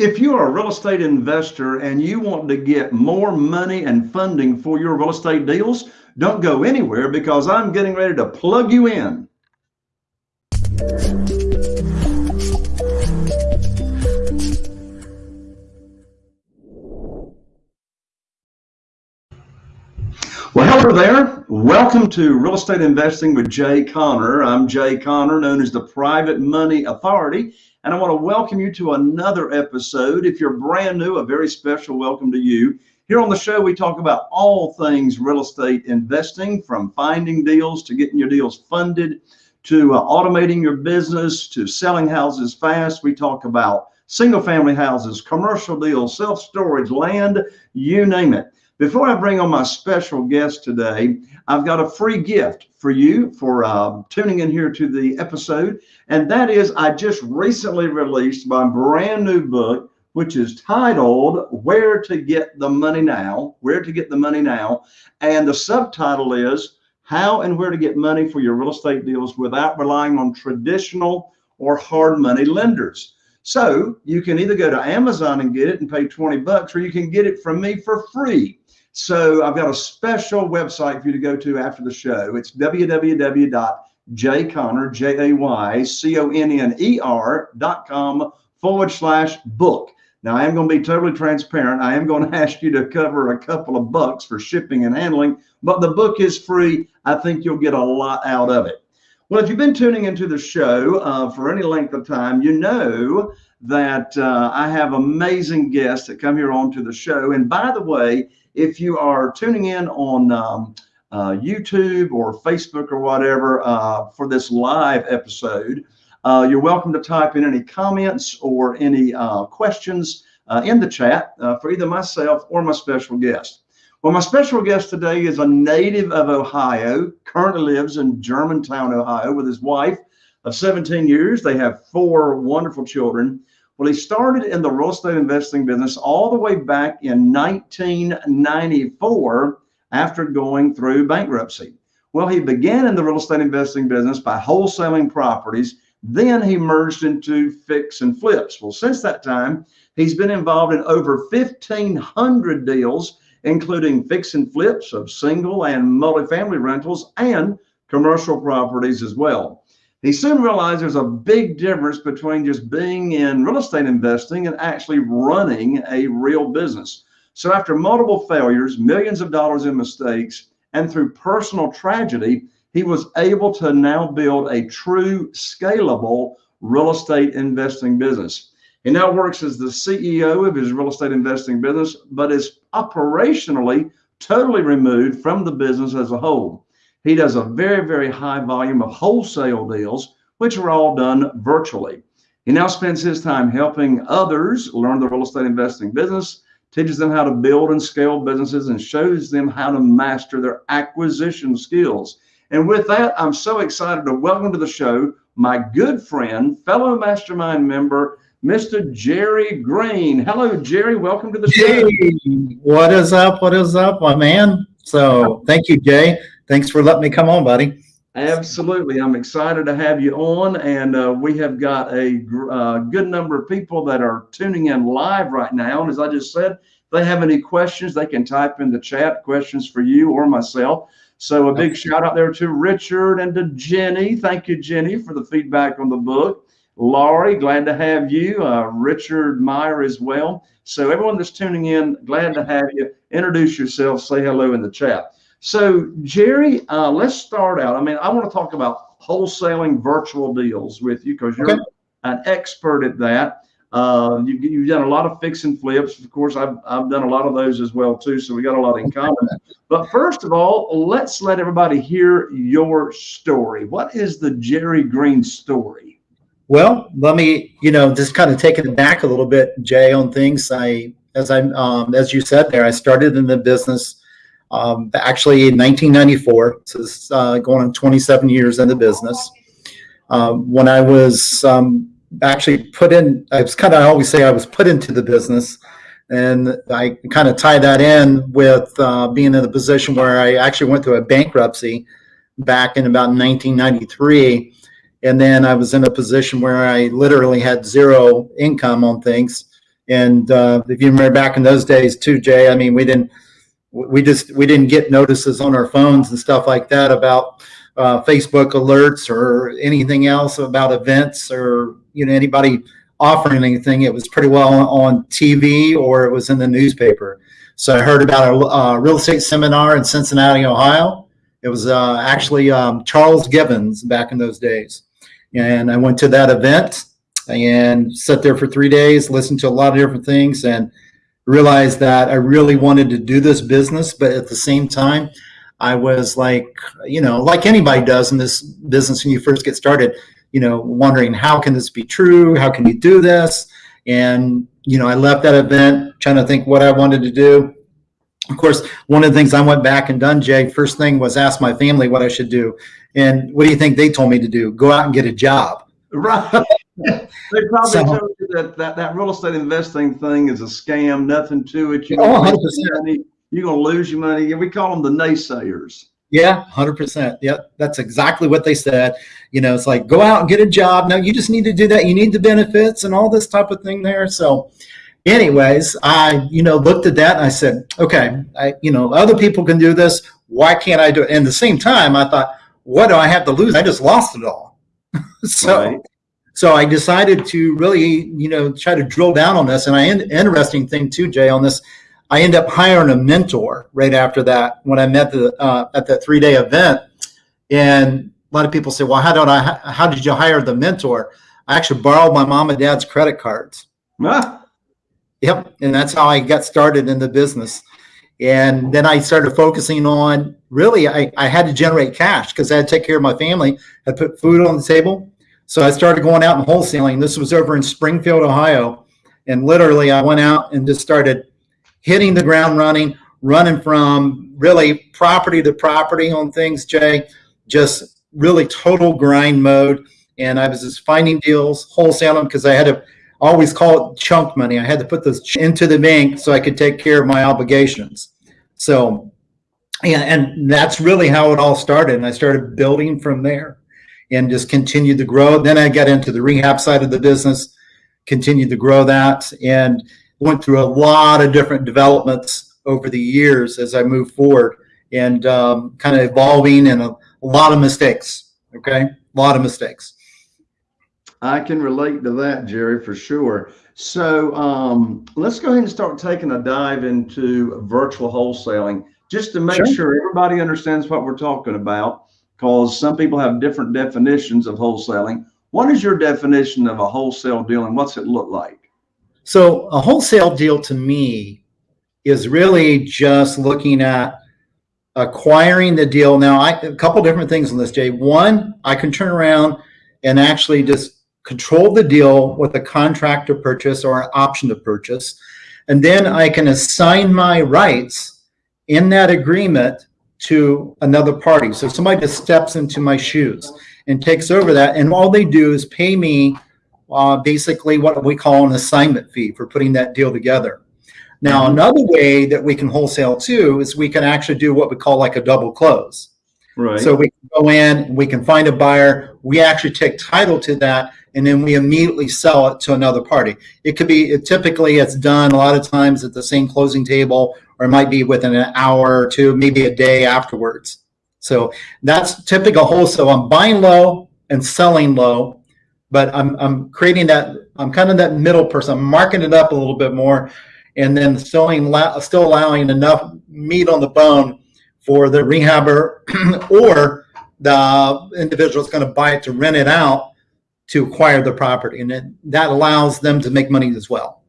If you are a real estate investor and you want to get more money and funding for your real estate deals, don't go anywhere because I'm getting ready to plug you in. Well, hello there. Welcome to Real Estate Investing with Jay Conner. I'm Jay Conner, known as the Private Money Authority, and I want to welcome you to another episode. If you're brand new, a very special welcome to you. Here on the show, we talk about all things real estate investing, from finding deals to getting your deals funded, to uh, automating your business, to selling houses fast. We talk about single family houses, commercial deals, self storage, land, you name it. Before I bring on my special guest today, I've got a free gift for you for uh, tuning in here to the episode. And that is, I just recently released my brand new book, which is titled Where to Get the Money Now. Where to Get the Money Now. And the subtitle is How and Where to Get Money for Your Real Estate Deals Without Relying on Traditional or Hard Money Lenders. So you can either go to Amazon and get it and pay 20 bucks, or you can get it from me for free. So I've got a special website for you to go to after the show. It's www.jayconner, J-A-Y-C-O-N-N-E-R dot com forward slash book. Now I am going to be totally transparent. I am going to ask you to cover a couple of bucks for shipping and handling, but the book is free. I think you'll get a lot out of it. Well, if you've been tuning into the show uh, for any length of time, you know that uh, I have amazing guests that come here onto the show. And by the way, if you are tuning in on um, uh, YouTube or Facebook or whatever uh, for this live episode, uh, you're welcome to type in any comments or any uh, questions uh, in the chat for either myself or my special guest. Well, my special guest today is a native of Ohio, currently lives in Germantown, Ohio, with his wife of 17 years. They have four wonderful children. Well, he started in the real estate investing business all the way back in 1994 after going through bankruptcy. Well, he began in the real estate investing business by wholesaling properties. Then he merged into fix and flips. Well, since that time, he's been involved in over 1,500 deals, including fix and flips of single and multifamily rentals and commercial properties as well. He soon realized there's a big difference between just being in real estate investing and actually running a real business. So after multiple failures, millions of dollars in mistakes, and through personal tragedy, he was able to now build a true scalable real estate investing business. He now works as the CEO of his real estate investing business, but is operationally totally removed from the business as a whole. He does a very, very high volume of wholesale deals, which are all done virtually. He now spends his time helping others learn the real estate investing business, teaches them how to build and scale businesses, and shows them how to master their acquisition skills. And with that, I'm so excited to welcome to the show my good friend, fellow mastermind member, Mr. Jerry Green. Hello, Jerry. Welcome to the show. What is up? What is up, my man? So thank you, Jay thanks for letting me come on, buddy. Absolutely. I'm excited to have you on. And uh, we have got a uh, good number of people that are tuning in live right now. And as I just said, if they have any questions, they can type in the chat questions for you or myself. So a big shout out there to Richard and to Jenny. Thank you, Jenny, for the feedback on the book. Laurie, glad to have you. Uh, Richard Meyer as well. So everyone that's tuning in, glad to have you. Introduce yourself, say hello in the chat. So, Jerry, uh, let's start out. I mean, I want to talk about wholesaling virtual deals with you because you're okay. an expert at that. Uh, you, you've done a lot of fix and flips. Of course, I've, I've done a lot of those as well too. So we got a lot in common. But first of all, let's let everybody hear your story. What is the Jerry Green story? Well, let me, you know, just kind of taking it back a little bit, Jay, on things. I, as I, um, as you said there, I started in the business um, actually, in 1994, so this uh, going on 27 years in the business. Um, when I was um, actually put in, I was kind of I always say I was put into the business, and I kind of tie that in with uh, being in a position where I actually went through a bankruptcy back in about 1993, and then I was in a position where I literally had zero income on things And uh, if you remember back in those days too, Jay, I mean, we didn't, we just, we didn't get notices on our phones and stuff like that about uh, Facebook alerts or anything else about events or, you know, anybody offering anything. It was pretty well on TV or it was in the newspaper. So I heard about a uh, real estate seminar in Cincinnati, Ohio. It was uh, actually um, Charles Givens back in those days. And I went to that event and sat there for three days, listened to a lot of different things, and realized that I really wanted to do this business. But at the same time, I was like, you know, like anybody does in this business when you first get started, you know, wondering how can this be true? How can you do this? And, you know, I left that event trying to think what I wanted to do. Of course, one of the things I went back and done, Jay, first thing was ask my family what I should do. And what do you think they told me to do? Go out and get a job. Right. they probably So- told you that, that that real estate investing thing is a scam, nothing to it. You're Oh, gonna 100%. lose your oh, money. You're gonna lose your money. We call them the naysayers. Yeah, hundred percent. Yep, that's exactly what they said. You know, it's like go out and get a job. No, you just need to do that. You need the benefits and all this type of thing there. So, anyways, I you know looked at that and I said, okay, I you know other people can do this. Why can't I do it? And at the same time, I thought, what do I have to lose? I just lost it all. so. Right. So I decided to really, you know, try to drill down on this. And I interesting thing too, Jay, on this, I end up hiring a mentor right after that when I met the uh, at that three day event. And a lot of people say, "Well, how did I? How did you hire the mentor?" I actually borrowed my mom and dad's credit cards. Ah, Yep, and that's how I got started in the business. And then I started focusing on really, I, I had to generate cash because I had to take care of my family. I put food on the table. So I started going out and wholesaling. This was over in Springfield, Ohio. And literally, I went out and just started hitting the ground running, running from really property to property on things, Jay, just really total grind mode. And I was just finding deals, wholesaling because I had to always call it chunk money. I had to put those into the bank so I could take care of my obligations. So, and, and that's really how it all started. And I started building from there and just continued to grow. Then I got into the rehab side of the business, continued to grow that, and went through a lot of different developments over the years as I moved forward and um, kind of evolving and a, a lot of mistakes. Okay. A lot of mistakes. I can relate to that, Jerry, for sure. So um, let's go ahead and start taking a dive into virtual wholesaling just to make Sure. sure everybody understands what we're talking about because some people have different definitions of wholesaling. What is your definition of a wholesale deal and what's it look like? So a wholesale deal to me is really just looking at acquiring the deal. Now, I, a couple different things on this, Jay. One, I can turn around and actually just control the deal with a contract to purchase or an option to purchase. And then I can assign my rights in that agreement to another party. So somebody just steps into my shoes and takes over that. And all they do is pay me uh, basically what we call an assignment fee for putting that deal together. Now, another way that we can wholesale too is we can actually do what we call like a double close. Right. So we can go in, we can find a buyer, we actually take title to that, and then we immediately sell it to another party. It could be it typically it's done a lot of times at the same closing table, or it might be within an hour or two, maybe a day afterwards. So that's typical wholesale. I'm buying low and selling low, but I'm I'm creating that. I'm kind of that middle person. I'm marking it up a little bit more, and then selling still allowing enough meat on the bone for the rehabber or the individual is going to buy it to rent it out to acquire the property, and then that allows them to make money as well.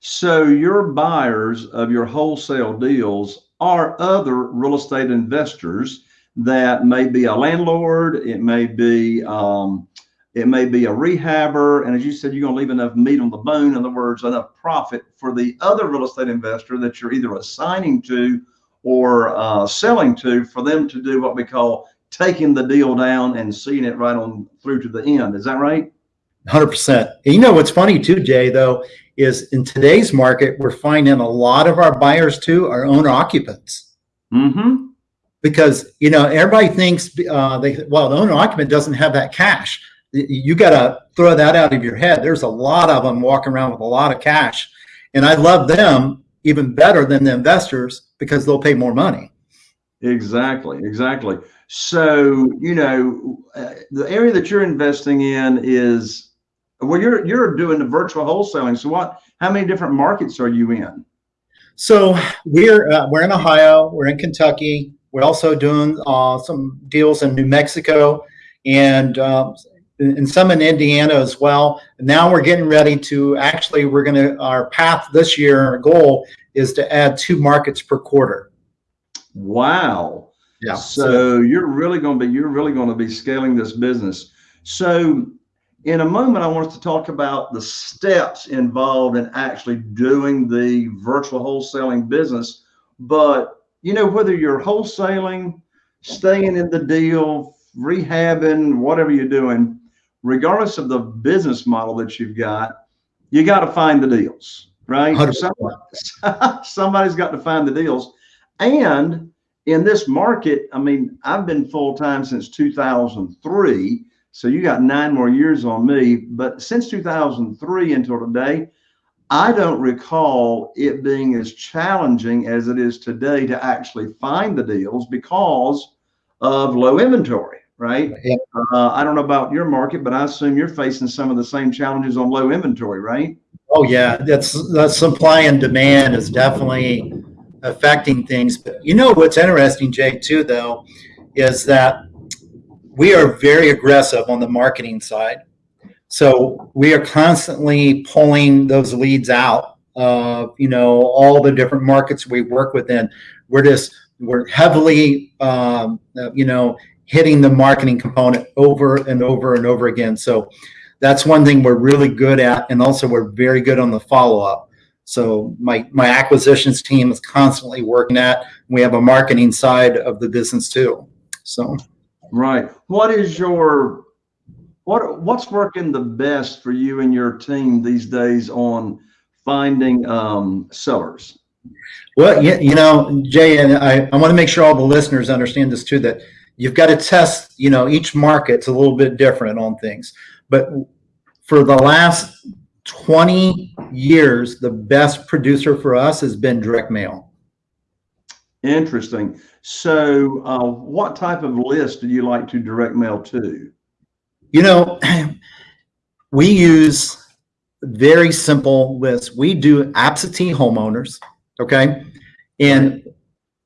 So your buyers of your wholesale deals are other real estate investors that may be a landlord, it may be um, it may be a rehabber, and as you said, you're going to leave enough meat on the bone. In other words, enough profit for the other real estate investor that you're either assigning to or uh, selling to for them to do what we call taking the deal down and seeing it right on through to the end. Is that right? Hundred percent. And you know what's funny too, Jay? Though is in today's market, we're finding a lot of our buyers too are owner occupants Mm-hmm. because you know everybody thinks uh, they well the owner occupant doesn't have that cash. You got to throw that out of your head. There's a lot of them walking around with a lot of cash, And I love them even better than the investors because they'll pay more money. Exactly, exactly. So, you know, uh, the area that you're investing in is well, you're you're doing the virtual wholesaling. So, what? How many different markets are you in? So we're uh, we're in Ohio, we're in Kentucky. We're also doing uh, some deals in New Mexico and uh, and some in Indiana as well. Now we're getting ready to actually we're going to our path this year. Our goal is to add two markets per quarter. Wow. Yeah. So you're really going to be you're really going to be scaling this business. So in a moment, I want us to talk about the steps involved in actually doing the virtual wholesaling business. But you know, whether you're wholesaling, staying in the deal, rehabbing, whatever you're doing, regardless of the business model that you've got, you got to find the deals, right? Somebody, somebody's got to find the deals. And in this market, I mean, I've been full time since 2003. So you got nine more years on me. But since 2003 until today, I don't recall it being as challenging as it is today to actually find the deals because of low inventory, right? Yeah. Uh, I don't know about your market, but I assume you're facing some of the same challenges on low inventory, right? Oh yeah, that's the supply and demand is definitely affecting things. But you know what's interesting, Jay, too, though, is that we are very aggressive on the marketing side. So we are constantly pulling those leads out of you know all the different markets we work within. We're just we're heavily um, uh, you know hitting the marketing component over and over and over again. So that's one thing we're really good at, and also we're very good on the follow up. So my my acquisitions team is constantly working at. We have a marketing side of the business too. So Right. What is your what what's working the best for you and your team these days on finding um, sellers? Well, you, you know, Jay, and I, I want to make sure all the listeners understand this too, that you've got to test, you know, each market's a little bit different on things. But for the last 20 years, the best producer for us has been direct mail. Interesting. So, uh, what type of list do you like to direct mail to? You know, we use very simple lists. We do absentee homeowners, okay? And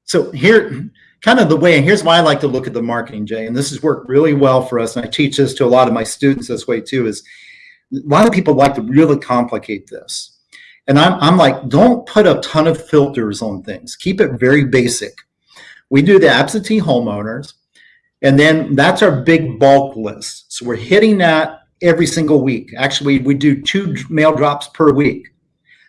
so here, kind of the way, and here's why I like to look at the marketing, Jay, and this has worked really well for us, and I teach this to a lot of my students this way too, is a lot of people like to really complicate this. And I'm, I'm like, don't put a ton of filters on things. Keep it very basic. We do the absentee homeowners, and then that's our big bulk list. So we're hitting that every single week. Actually, we do two mail drops per week.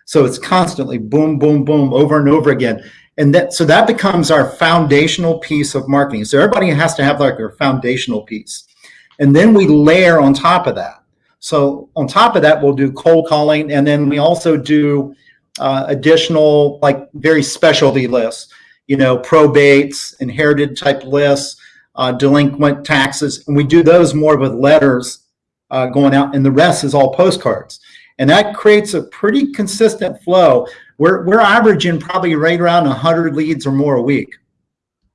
So it's constantly boom, boom, boom, over and over again. And that so that becomes our foundational piece of marketing. So everybody has to have like their foundational piece. And then we layer on top of that. So on top of that, we'll do cold calling, and then we also do uh, additional like very specialty lists. You know, probates, inherited type lists, uh, delinquent taxes, and we do those more with letters uh, going out, and the rest is all postcards. And that creates a pretty consistent flow. We're, we're averaging probably right around 100 leads or more a week.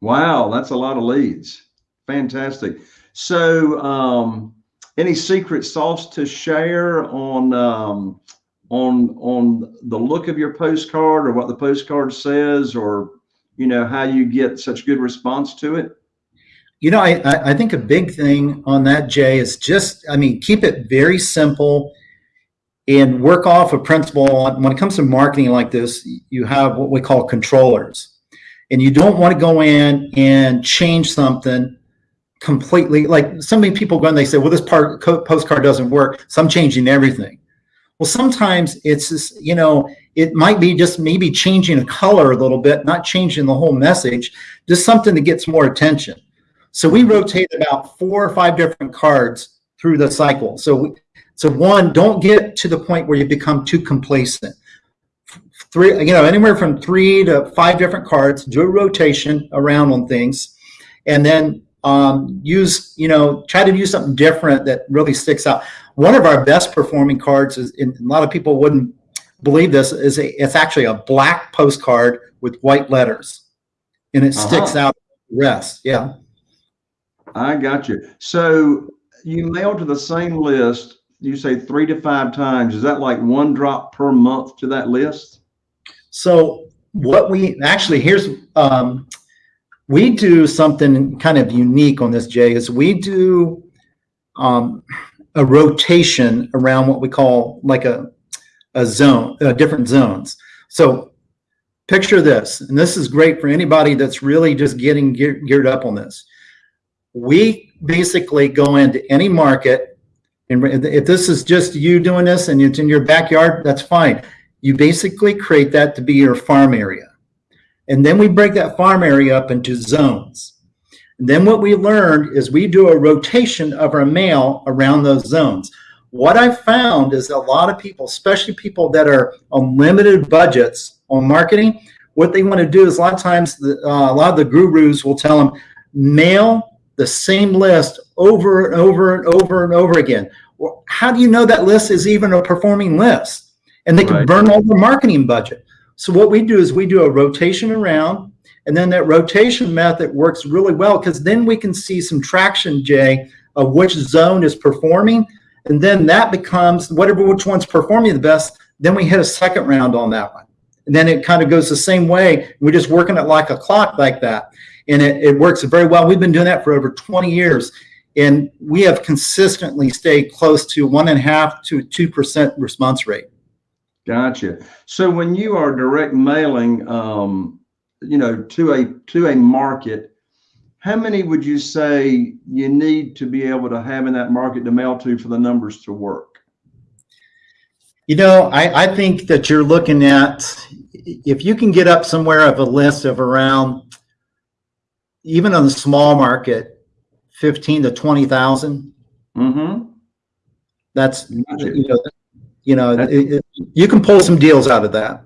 Wow, that's a lot of leads. Fantastic. So, um, any secret sauce to share on um, on on the look of your postcard or what the postcard says, or you know how you get such good response to it? You know, I, I think a big thing on that, Jay, is just, I mean, keep it very simple and work off a principle. When it comes to marketing like this, you have what we call controllers. And you don't want to go in and change something completely. Like so many people go and they say, well, this part, postcard doesn't work. So I'm changing everything. Well, sometimes it's just, you know, it might be just maybe changing a color a little bit, not changing the whole message, just something that gets more attention. So we mm-hmm. rotate about four or five different cards through the cycle. So, we, so one, don't get to the point where you become too complacent. Three, you know, anywhere from three to five different cards, do a rotation around on things, and then um, use, you know, try to use something different that really sticks out. One of our best performing cards is, and a lot of people wouldn't believe this, is a, it's actually a black postcard with white letters. And it sticks Uh-huh. out the rest. Yeah. I got you. So you mail to the same list, you say three to five times. Is that like one drop per month to that list? So what we actually here's um, we do something kind of unique on this, Jay, is we do um, a rotation around what we call like a a zone, uh, different zones. So picture this, and this is great for anybody that's really just getting gear, geared up on this. We basically go into any market, and if this is just you doing this and it's in your backyard, that's fine you basically create that to be your farm area. And then we break that farm area up into zones. And then what we learned is we do a rotation of our mail around those zones. What I found is a lot of people, especially people that are on limited budgets on marketing, what they want to do is a lot of times the, uh, a lot of the gurus will tell them mail the same list over and over and over and over again. Well, how do you know that list is even a performing list? and they can Right. burn all their marketing budget. So what we do is we do a rotation around, and then that rotation method works really well because then we can see some traction, Jay, of which zone is performing, and then that becomes whatever which one's performing the best. Then we hit a second round on that one, and then it kind of goes the same way. We're just working it like a clock, like that, and it, it works very well. We've been doing that for over 20 years. And we have consistently stayed close to one and a half to two percent response rate. Gotcha. So when you are direct mailing, um, you know, to a to a market, how many would you say you need to be able to have in that market to mail to for the numbers to work? You know, I, I think that you're looking at, if you can get up somewhere of a list of around, even on the small market, 15 to 20,000, Mm-hmm. that's, Gotcha. you know, you know, it, it, you can pull some deals out of that.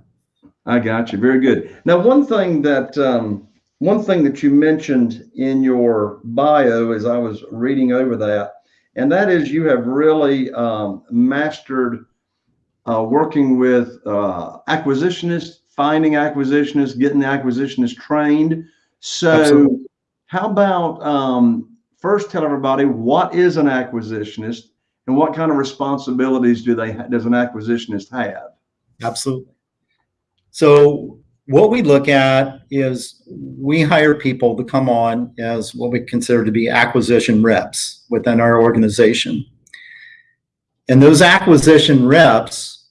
I got you. Very good. Now, one thing that um, one thing that you mentioned in your bio as I was reading over that, and that is you have really um, mastered uh, working with uh, acquisitionists, finding acquisitionists, getting the acquisitionist trained. So, Absolutely. how about um, first tell everybody what is an acquisitionist and what kind of responsibilities do they does an acquisitionist have? Absolutely. So what we look at is we hire people to come on as what we consider to be acquisition reps within our organization. And those acquisition reps,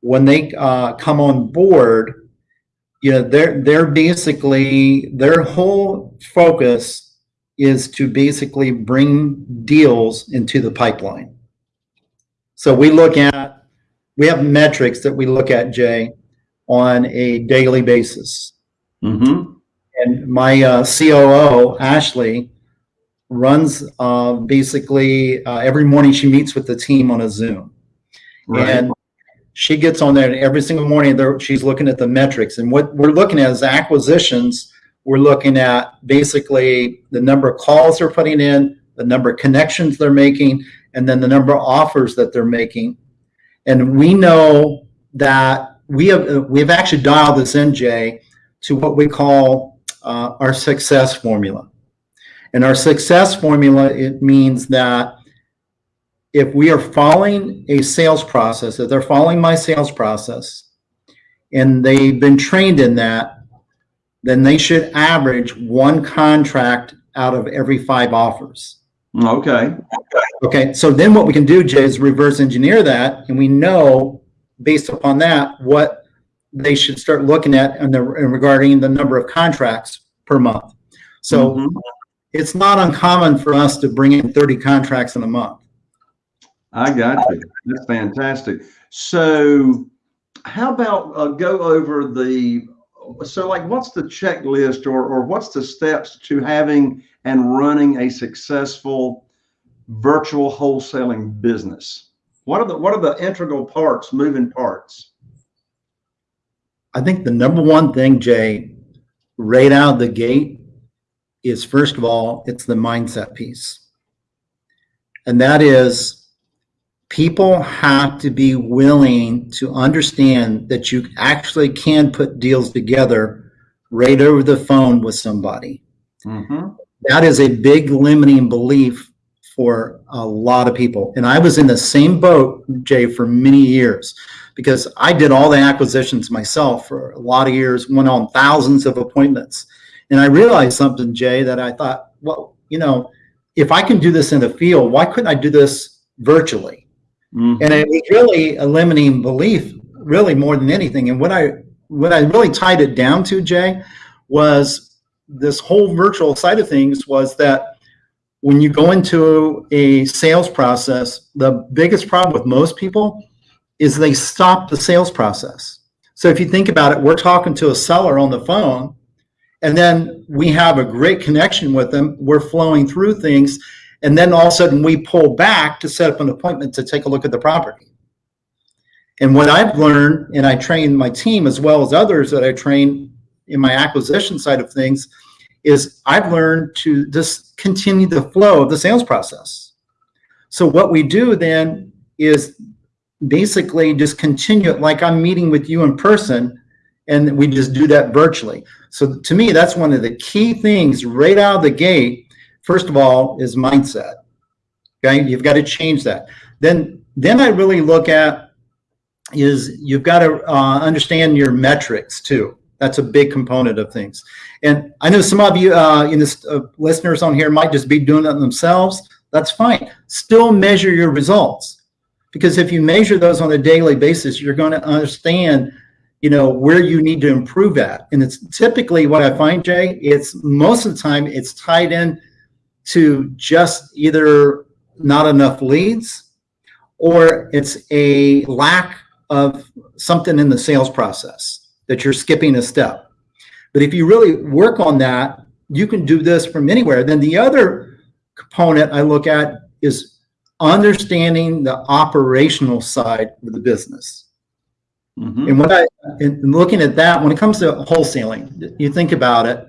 when they uh, come on board, you know, they're they're basically their whole focus is to basically bring deals into the pipeline. So we look at we have metrics that we look at, Jay, on a daily basis. Mm-hmm. And my uh, COO, Ashley, runs uh, basically uh, every morning she meets with the team on a Zoom. Right. And she gets on there and every single morning there, she's looking at the metrics. And what we're looking at is acquisitions. We're looking at basically the number of calls they're putting in, the number of connections they're making, and then the number of offers that they're making. And we know that we have we've actually dialed this in, Jay, to what we call uh, our success formula. And our success formula it means that if we are following a sales process, if they're following my sales process, and they've been trained in that, then they should average one contract out of every five offers. Okay. Okay, so then what we can do, Jay, is reverse engineer that, and we know based upon that what they should start looking at and the and regarding the number of contracts per month. So Mhm. it's not uncommon for us to bring in 30 contracts in a month. I got you. That's fantastic. So, how about uh, go over the so like what's the checklist or or what's the steps to having and running a successful virtual wholesaling business? What are the what are the integral parts, moving parts? I think the number one thing, Jay, right out of the gate is first of all, it's the mindset piece. And that is people have to be willing to understand that you actually can put deals together right over the phone with somebody. Mhm. That is a big limiting belief for a lot of people. And I was in the same boat, Jay, for many years because I did all the acquisitions myself for a lot of years, went on thousands of appointments. And I realized something, Jay, that I thought, well, you know, if I can do this in the field, why couldn't I do this virtually? Mhm. And it was really a limiting belief, really more than anything. And what I what I really tied it down to, Jay, was this whole virtual side of things was that when you go into a sales process, the biggest problem with most people is they stop the sales process. So if you think about it, we're talking to a seller on the phone, and then we have a great connection with them. We're flowing through things, and then all of a sudden we pull back to set up an appointment to take a look at the property. And what I've learned, and I train my team as well as others that I train in my acquisition side of things, is I've learned to just continue the flow of the sales process. So what we do then is basically just continue it like I'm meeting with you in person, and we just do that virtually. So to me, that's one of the key things right out of the gate. First of all, is mindset. Okay, you've got to change that. Then, then I really look at is you've got to uh, understand your metrics too. That's a big component of things. And I know some of you, uh, in this uh, listeners on here, might just be doing it themselves. That's fine. Still measure your results because if you measure those on a daily basis, you're going to understand, you know, where you need to improve at. And it's typically what I find, Jay. It's most of the time it's tied in to just either not enough leads or it's a lack of something in the sales process that you're skipping a step. But if you really work on that, you can do this from anywhere. Then the other component I look at is understanding the operational side of the business. Mhm. And when I, in looking at that, when it comes to wholesaling, you think about it,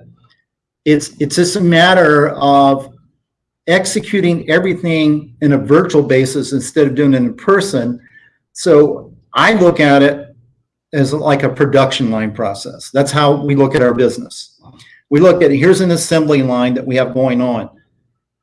it's, it's just a matter of executing everything in a virtual basis instead of doing it in person. So I look at it as like a production line process. That's how we look at our business. We look at, here's an assembly line that we have going on.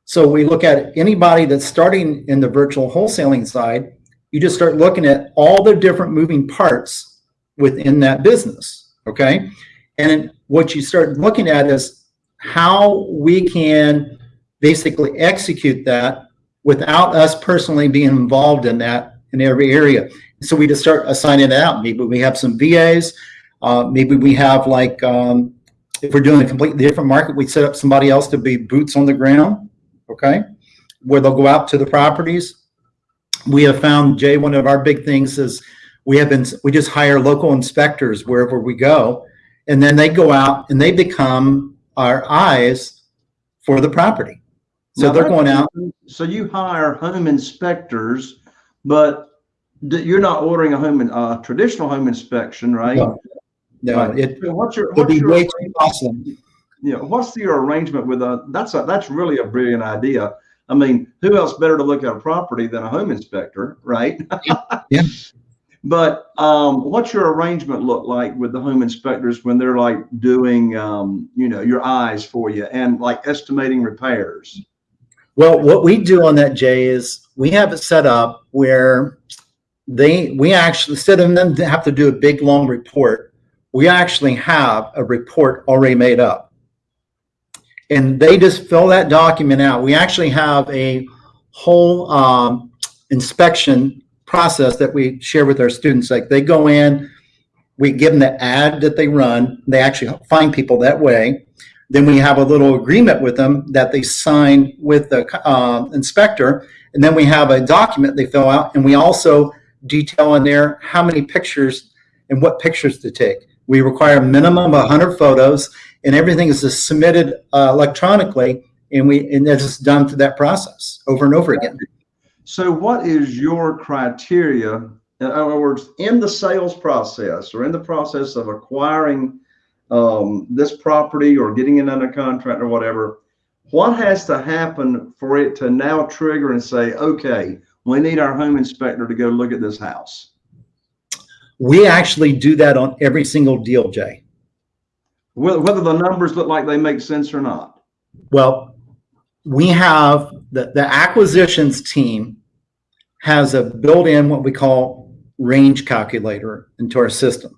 So we look at anybody that's starting in the virtual wholesaling side, you just start looking at all the different moving parts within that business, okay? And what you start looking at is how we can basically execute that without us personally being involved in that in every area. So we just start assigning it out. Maybe we have some VAs. Uh, maybe we have like, um, if we're doing a completely different market, we set up somebody else to be boots on the ground, okay? Where they'll go out to the properties. We have found, Jay, one of our big things is we have been, we just hire local inspectors wherever we go. And then they go out and they become our eyes for the property. So Now, they're going out. So you hire home inspectors, but you're not ordering a home, in- uh, traditional home inspection, right? No, No, Right. it So What's your, would what's be your, way too costly. you know, what's your arrangement with a, that's a, that's really a brilliant idea. I mean, who else better to look at a property than a home inspector, right? Yeah. But, um, what's your arrangement look like with the home inspectors when they're like doing, um, you know, your eyes for you and like estimating repairs? Well, what we do on that, Jay, is we have it set up where they, we actually, instead of them have to do a big, long report, we actually have a report already made up. And they just fill that document out. We actually have a whole um, inspection process that we share with our students. Like they go in, we give them the ad that they run. They actually find people that way. Then we have a little agreement with them that they sign with the uh, inspector. And then we have a document they fill out. And we also detail in there how many pictures and what pictures to take. We require a minimum of 100 photos, and everything is submitted uh, electronically. And we and that's done through that process over and over again. So what is your criteria? In other words, in the sales process or in the process of acquiring um, this property or getting it under contract or whatever, what has to happen for it to now trigger and say, okay, we need our home inspector to go look at this house? We actually do that on every single deal, Jay. Whether, whether the numbers look like they make sense or not. Well, we have the, the acquisitions team has a built-in what we call range calculator into our system.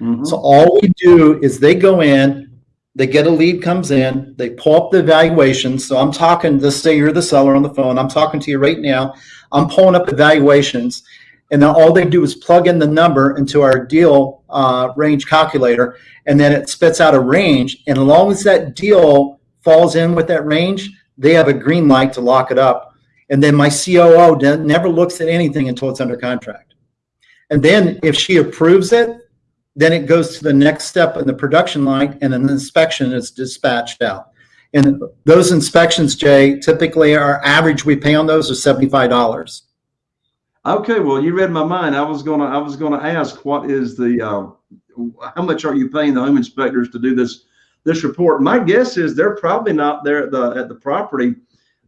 Mhm. So all we do is they go in, they get a lead comes in, they pull up the evaluations. So I'm talking, let's say you're the seller on the phone. I'm talking to you right now. I'm pulling up evaluations. And then all they do is plug in the number into our deal uh, range calculator, and then it spits out a range. And as long as that deal falls in with that range, they have a green light to lock it up. And then my COO never looks at anything until it's under contract. And then if she approves it, then it goes to the next step in the production line and an inspection is dispatched out. And those inspections, Jay, typically our average we pay on those is seventy-five dollars. Okay, well, you read my mind. I was gonna, I was gonna ask, what is the, uh, how much are you paying the home inspectors to do this, this report? My guess is they're probably not there at the, at the property,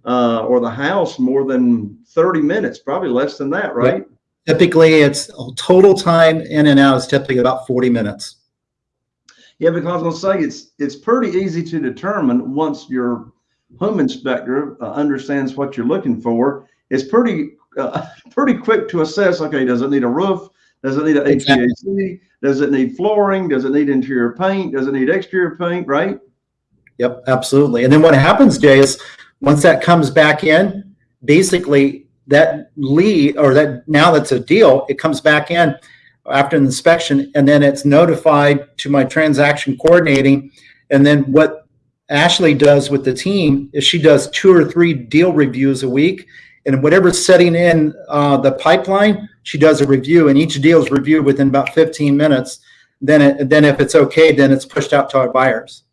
uh, or the house more than thirty minutes, probably less than that, right? Typically, it's total time in and out is typically about forty minutes. Yeah, because I was gonna say, it's, it's pretty easy to determine once your home inspector uh, understands what you're looking for. It's pretty, uh, pretty quick to assess, okay, does it need a roof? Does it need a Exactly. HVAC? Does it need flooring? Does it need interior paint? Does it need exterior paint, right? Yep, absolutely. And then what happens, Jay, is once that comes back in, basically that lead or that now that's a deal, it comes back in after an inspection and then it's notified to my transaction coordinating. And then what Ashley does with the team is she does two or three deal reviews a week. And whatever's setting in uh, the pipeline, she does a review and each deal is reviewed within about 15 minutes. Then, it, then if it's okay, then it's pushed out to our buyers.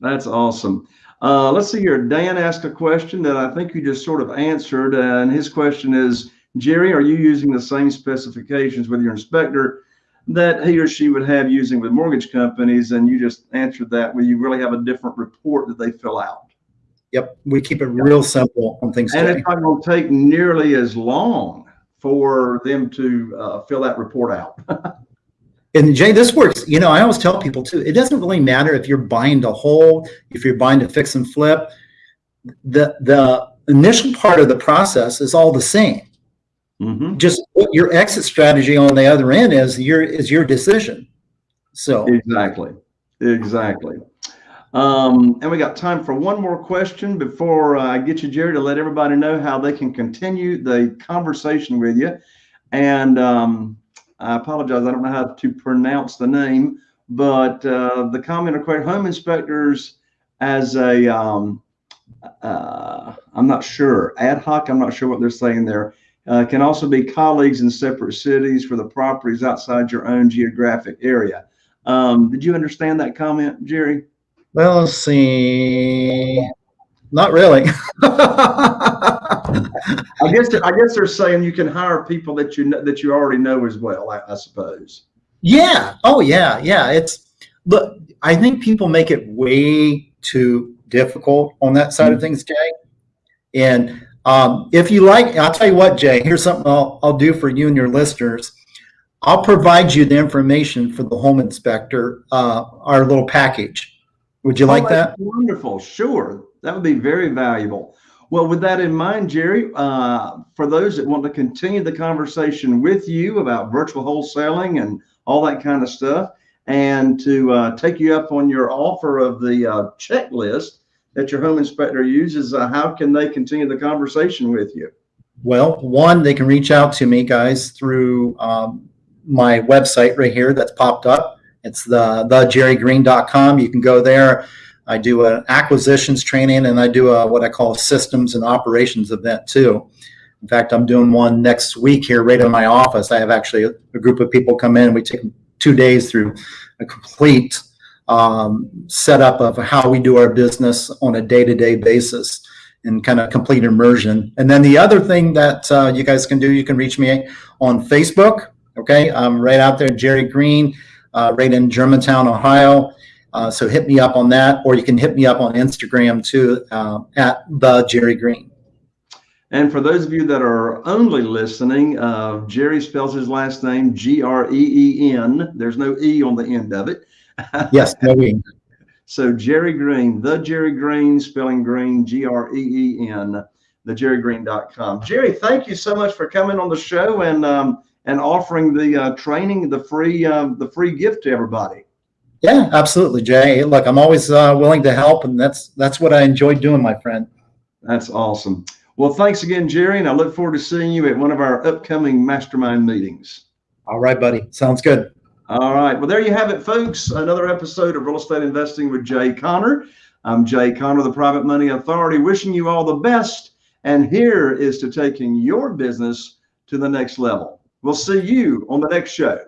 That's awesome. Uh, let's see here. Dan asked a question that I think you just sort of answered, and his question is, Jerry, are you using the same specifications with your inspector that he or she would have using with mortgage companies? And you just answered that. Will you really have a different report that they fill out? Yep, we keep it real simple on things. And it's not going to take nearly as long for them to uh, fill that report out. And Jay, this works. You know, I always tell people too, it doesn't really matter if you're buying to hold, if you're buying to fix and flip. The the initial part of the process is all the same. Mhm. Just what your exit strategy on the other end is your is your decision. So Exactly, exactly. Um, and we got time for one more question before uh, I get you, Jerry, to let everybody know how they can continue the conversation with you. And um, I apologize, I don't know how to pronounce the name, but uh, the comment or question, home inspectors as a, um, uh, I'm not sure, ad hoc, I'm not sure what they're saying there, uh, can also be colleagues in separate cities for the properties outside your own geographic area. Um, did you understand that comment, Jerry? well, let's see. Not really. I guess I guess they're saying you can hire people that you know, that you already know as well. I, I suppose. Yeah. Oh, yeah. Yeah. It's look. I think people make it way too difficult on that side of things, Jay. And um, if you like, I'll tell you what, Jay. Here's something I'll, I'll do for you and your listeners. I'll provide you the information for the home inspector, uh, our little package. Would you like Oh, that? Wonderful. Sure, that would be very valuable. Well, with that in mind, Jerry, uh, for those that want to continue the conversation with you about virtual wholesaling and all that kind of stuff, and to uh, take you up on your offer of the uh, checklist that your home inspector uses, uh, how can they continue the conversation with you? Well, one, they can reach out to me, guys, through um, my website right here that's popped up. It's the thejerrygreen.com. You can go there. I do an acquisitions training and I do a, what I call systems and operations event too. In fact, I'm doing one next week here right in my office. I have actually a, a group of people come in. We take two days through a complete um, setup of how we do our business on a day-to-day basis and kind of complete immersion. And then the other thing that uh, you guys can do, you can reach me on Facebook. Okay, I'm right out there, Jerry Green, uh, right in Germantown, Ohio. Uh, so hit me up on that, or you can hit me up on Instagram too uh, at the Jerry Green. And for those of you that are only listening, uh, Jerry spells his last name G R E E N. There's no E on the end of it. Yes, no, we- So Jerry Green, the Jerry Green, spelling green, G R E E N, thejerrygreen.com. Jerry, thank you so much for coming on the show and um, and offering the uh, training, the free um, the free gift to everybody. yeah, absolutely, Jay. Look, I'm always uh, willing to help, and that's that's what I enjoy doing, my friend. That's awesome. Well, thanks again, Jerry, and I look forward to seeing you at one of our upcoming mastermind meetings. All right, buddy. Sounds good. All right. Well, there you have it, folks. Another episode of Real Estate Investing with Jay Conner. I'm Jay Conner, the Private Money Authority, wishing you all the best. And here is to taking your business to the next level. We'll see you on the next show.